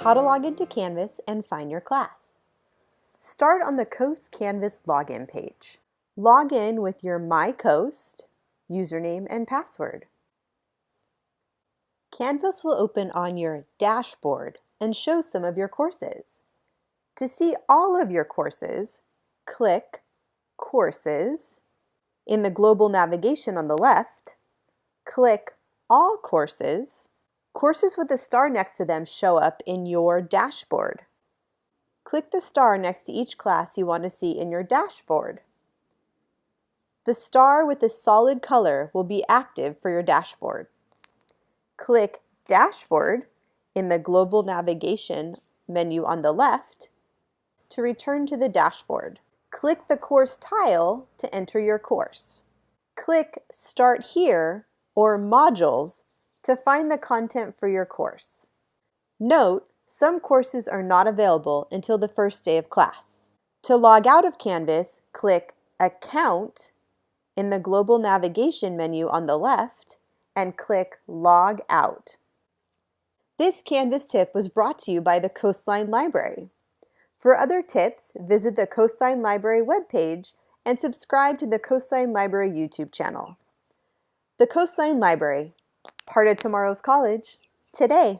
how to log into Canvas and find your class. Start on the Coast Canvas login page. Log in with your MyCoast username and password. Canvas will open on your dashboard and show some of your courses. To see all of your courses, click Courses. In the global navigation on the left, click All Courses. Courses with a star next to them show up in your dashboard. Click the star next to each class you want to see in your dashboard. The star with the solid color will be active for your dashboard. Click Dashboard in the Global Navigation menu on the left to return to the dashboard. Click the course tile to enter your course. Click Start Here or Modules to find the content for your course. Note, some courses are not available until the first day of class. To log out of Canvas, click Account in the Global Navigation menu on the left and click Log Out. This Canvas tip was brought to you by the Coastline Library. For other tips, visit the Coastline Library webpage and subscribe to the Coastline Library YouTube channel. The Coastline Library, part of tomorrow's college, today.